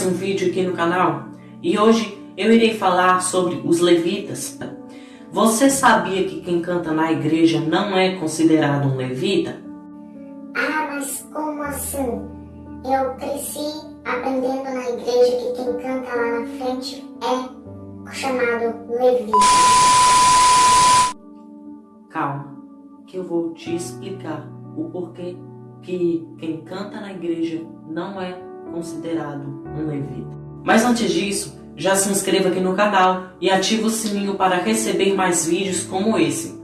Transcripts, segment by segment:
mais um vídeo aqui no canal e hoje eu irei falar sobre os levitas. Você sabia que quem canta na igreja não é considerado um levita? Ah, mas como assim? Eu cresci aprendendo na igreja que quem canta lá na frente é chamado levita. Calma, que eu vou te explicar o porquê que quem canta na igreja não é considerado um levita. Mas antes disso, já se inscreva aqui no canal e ative o sininho para receber mais vídeos como esse.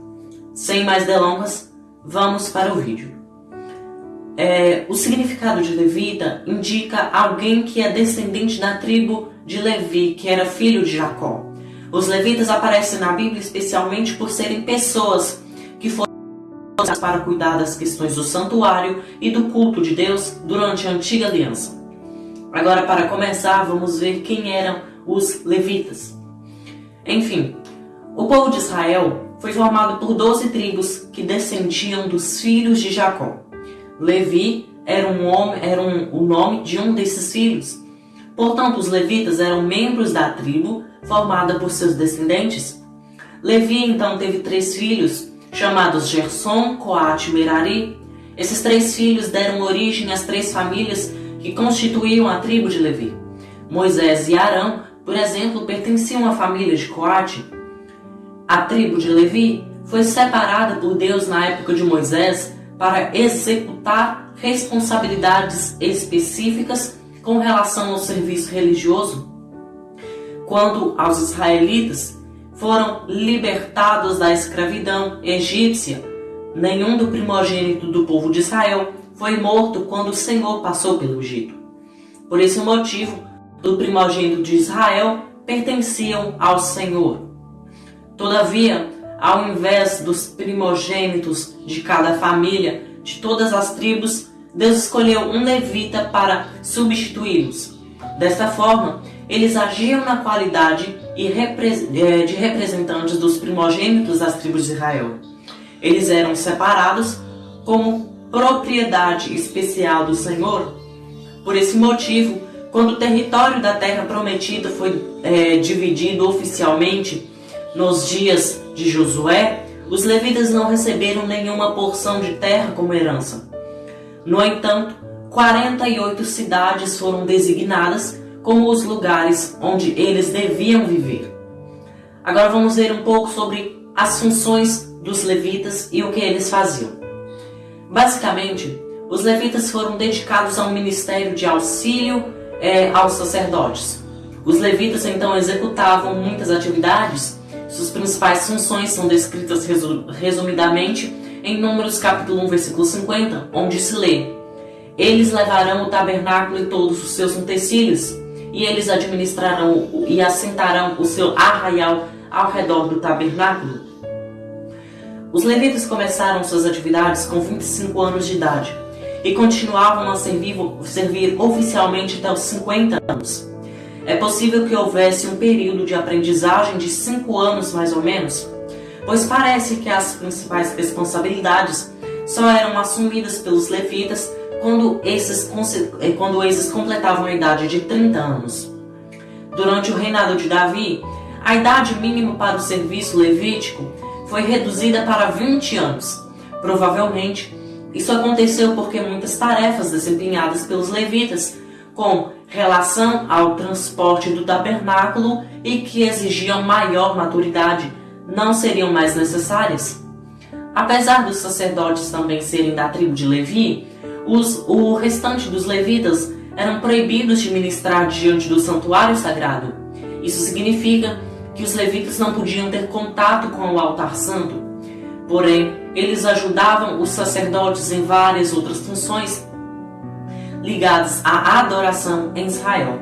Sem mais delongas, vamos para o vídeo. É, o significado de levita indica alguém que é descendente da tribo de Levi, que era filho de Jacó. Os levitas aparecem na Bíblia especialmente por serem pessoas que foram para cuidar das questões do santuário e do culto de Deus durante a antiga aliança. Agora, para começar, vamos ver quem eram os levitas. Enfim, o povo de Israel foi formado por doze tribos que descendiam dos filhos de Jacó. Levi era, um homem, era um, o nome de um desses filhos. Portanto, os levitas eram membros da tribo formada por seus descendentes. Levi então teve três filhos, chamados Gerson, Coate e Merari. Esses três filhos deram origem às três famílias que constituíam a tribo de Levi. Moisés e Arão, por exemplo, pertenciam à família de Coate. A tribo de Levi foi separada por Deus na época de Moisés para executar responsabilidades específicas com relação ao serviço religioso. Quando aos israelitas, foram libertados da escravidão egípcia. Nenhum do primogênito do povo de Israel foi morto quando o Senhor passou pelo Egito. Por esse motivo, o primogênito de Israel pertenciam ao Senhor. Todavia, ao invés dos primogênitos de cada família, de todas as tribos, Deus escolheu um levita para substituí-los. Desta forma, eles agiam na qualidade é, de representantes dos primogênitos das tribos de Israel. Eles eram separados como propriedade especial do Senhor. Por esse motivo, quando o território da terra prometida foi é, dividido oficialmente nos dias de Josué, os levitas não receberam nenhuma porção de terra como herança. No entanto, 48 cidades foram designadas como os lugares onde eles deviam viver. Agora vamos ver um pouco sobre as funções dos levitas e o que eles faziam. Basicamente, os levitas foram dedicados ao ministério de auxílio é, aos sacerdotes. Os levitas então executavam muitas atividades. Suas principais funções são descritas resumidamente em Números capítulo 1, versículo 50, onde se lê: Eles levarão o tabernáculo e todos os seus utensílios, e eles administrarão e assentarão o seu arraial ao redor do tabernáculo. Os levitas começaram suas atividades com 25 anos de idade e continuavam a servir, servir oficialmente até os 50 anos. É possível que houvesse um período de aprendizagem de 5 anos mais ou menos, pois parece que as principais responsabilidades só eram assumidas pelos levitas quando esses, eh, quando esses completavam a idade de 30 anos. Durante o reinado de Davi, a idade mínima para o serviço levítico foi reduzida para 20 anos. Provavelmente, isso aconteceu porque muitas tarefas desempenhadas pelos levitas com relação ao transporte do tabernáculo e que exigiam maior maturidade não seriam mais necessárias. Apesar dos sacerdotes também serem da tribo de Levi, os, o restante dos levitas eram proibidos de ministrar diante do santuário sagrado. Isso significa que os levitas não podiam ter contato com o altar santo. Porém, eles ajudavam os sacerdotes em várias outras funções ligadas à adoração em Israel.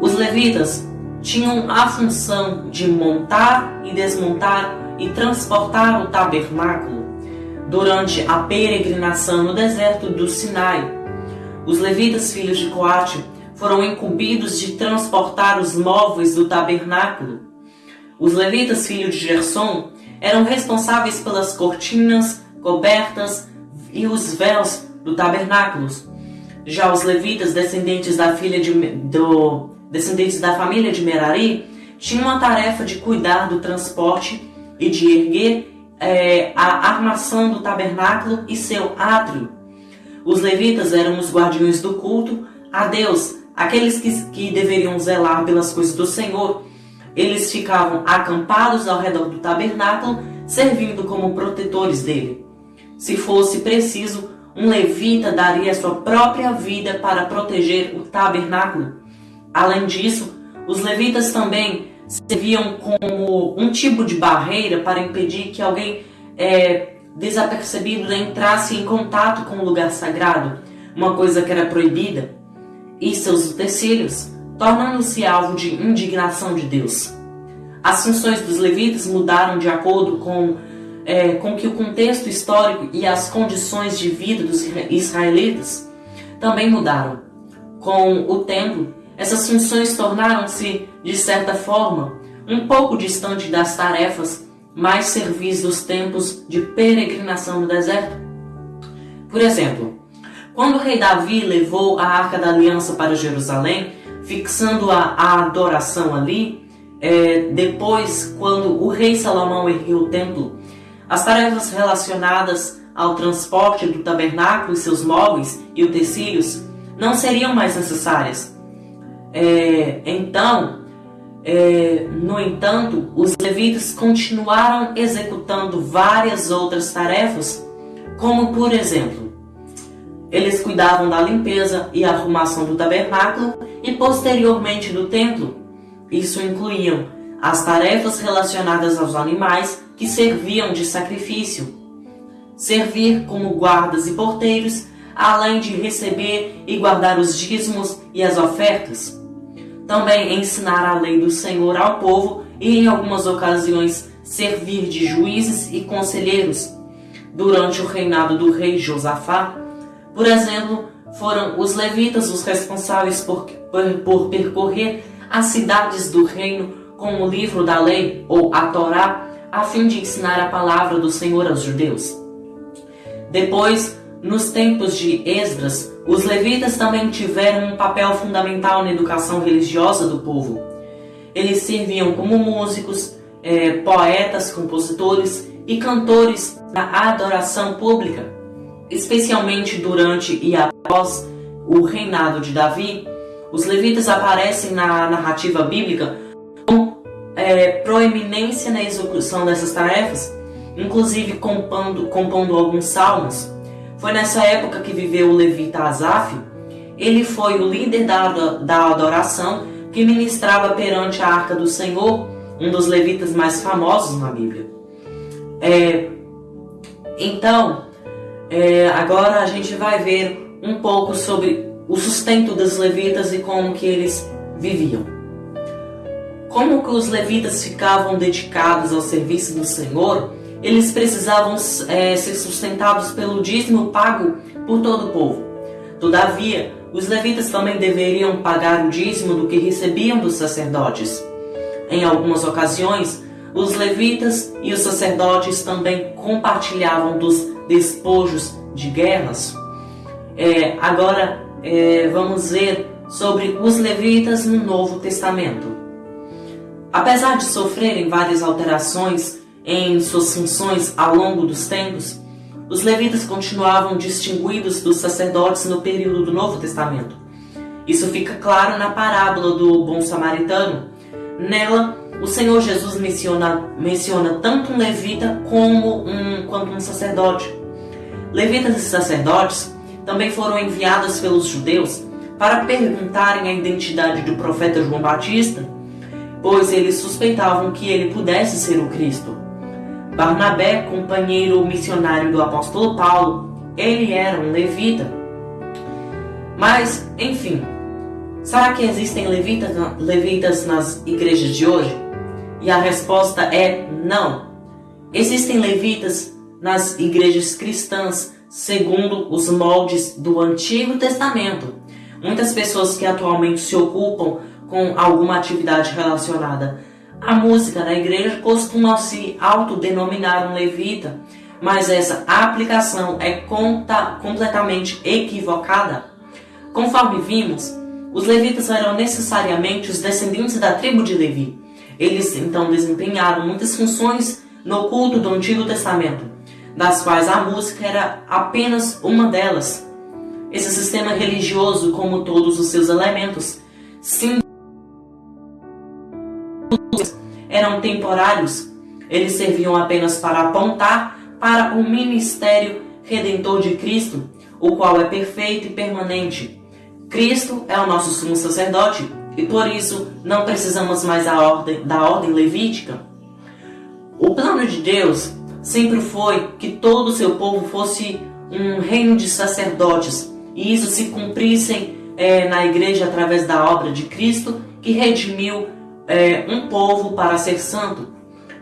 Os levitas tinham a função de montar e desmontar e transportar o tabernáculo durante a peregrinação no deserto do Sinai. Os levitas, filhos de Coate, foram incumbidos de transportar os móveis do tabernáculo. Os levitas, filhos de Gerson, eram responsáveis pelas cortinas, cobertas e os véus do tabernáculo. Já os levitas, descendentes da filha de, do, descendentes da família de Merari, tinham a tarefa de cuidar do transporte e de erguer é, a armação do tabernáculo e seu átrio. Os levitas eram os guardiões do culto a Deus, aqueles que, que deveriam zelar pelas coisas do Senhor. Eles ficavam acampados ao redor do tabernáculo, servindo como protetores dele. Se fosse preciso, um levita daria sua própria vida para proteger o tabernáculo. Além disso, os levitas também serviam como um tipo de barreira para impedir que alguém é, desapercebido entrasse em contato com o lugar sagrado, uma coisa que era proibida, e seus utensílios, tornando-se alvo de indignação de Deus. As funções dos levitas mudaram de acordo com, é, com que o contexto histórico e as condições de vida dos israelitas também mudaram. Com o tempo, essas funções tornaram-se, de certa forma, um pouco distante das tarefas mais servis dos tempos de peregrinação no deserto. Por exemplo, quando o rei Davi levou a Arca da Aliança para Jerusalém, fixando a, a adoração ali, é, depois, quando o rei Salomão ergueu o templo, as tarefas relacionadas ao transporte do tabernáculo e seus móveis e utensílios não seriam mais necessárias. É, então, é, no entanto, os levitas continuaram executando várias outras tarefas, como por exemplo, eles cuidavam da limpeza e arrumação do tabernáculo e posteriormente do templo. Isso incluíam as tarefas relacionadas aos animais que serviam de sacrifício, servir como guardas e porteiros, além de receber e guardar os dízimos e as ofertas também ensinar a lei do Senhor ao povo e, em algumas ocasiões, servir de juízes e conselheiros. Durante o reinado do rei Josafá, por exemplo, foram os levitas os responsáveis por, por, por percorrer as cidades do reino com o livro da lei, ou a Torá, a fim de ensinar a palavra do Senhor aos judeus. Depois, nos tempos de Esdras, os levitas também tiveram um papel fundamental na educação religiosa do povo. Eles serviam como músicos, é, poetas, compositores e cantores na adoração pública, especialmente durante e após o reinado de Davi. Os levitas aparecem na narrativa bíblica com é, proeminência na execução dessas tarefas, inclusive compondo, compondo alguns salmos. Foi nessa época que viveu o levita Asaf. Ele foi o líder da, da adoração que ministrava perante a arca do Senhor, um dos levitas mais famosos na Bíblia. É, então, é, agora a gente vai ver um pouco sobre o sustento dos levitas e como que eles viviam. Como que os levitas ficavam dedicados ao serviço do Senhor eles precisavam é, ser sustentados pelo dízimo pago por todo o povo. Todavia, os levitas também deveriam pagar o dízimo do que recebiam dos sacerdotes. Em algumas ocasiões, os levitas e os sacerdotes também compartilhavam dos despojos de guerras. É, agora, é, vamos ver sobre os levitas no Novo Testamento. Apesar de sofrerem várias alterações em suas funções ao longo dos tempos, os levitas continuavam distinguidos dos sacerdotes no período do Novo Testamento. Isso fica claro na parábola do bom samaritano. Nela, o Senhor Jesus menciona, menciona tanto um levita como um, quanto um sacerdote. Levitas e sacerdotes também foram enviados pelos judeus para perguntarem a identidade do profeta João Batista, pois eles suspeitavam que ele pudesse ser o Cristo. Barnabé, companheiro missionário do apóstolo Paulo, ele era um levita. Mas, enfim, será que existem levitas, levitas nas igrejas de hoje? E a resposta é não. Existem levitas nas igrejas cristãs segundo os moldes do Antigo Testamento. Muitas pessoas que atualmente se ocupam com alguma atividade relacionada a música na igreja costuma se autodenominar um levita, mas essa aplicação é conta, completamente equivocada. Conforme vimos, os levitas eram necessariamente os descendentes da tribo de Levi. Eles então desempenharam muitas funções no culto do Antigo Testamento, das quais a música era apenas uma delas. Esse sistema religioso, como todos os seus elementos, sim, eram temporários. Eles serviam apenas para apontar para o ministério redentor de Cristo, o qual é perfeito e permanente. Cristo é o nosso sumo sacerdote e por isso não precisamos mais da ordem, da ordem levítica. O plano de Deus sempre foi que todo o seu povo fosse um reino de sacerdotes e isso se cumprissem é, na igreja através da obra de Cristo que redimiu é, um povo para ser santo.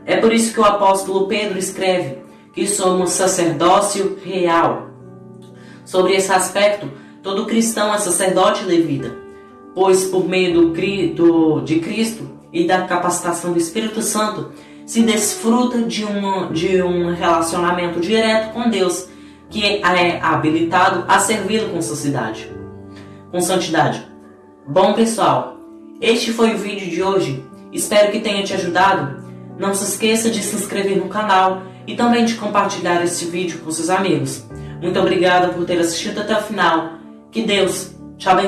É por isso que o apóstolo Pedro escreve que somos sacerdócio real. Sobre esse aspecto, todo cristão é sacerdote levita, pois por meio do, de Cristo e da capacitação do Espírito Santo, se desfruta de, uma, de um relacionamento direto com Deus, que é habilitado a servi-lo com santidade. Com santidade. Bom pessoal, este foi o vídeo de hoje. Espero que tenha te ajudado. Não se esqueça de se inscrever no canal e também de compartilhar este vídeo com seus amigos. Muito obrigada por ter assistido até o final. Que Deus te abençoe.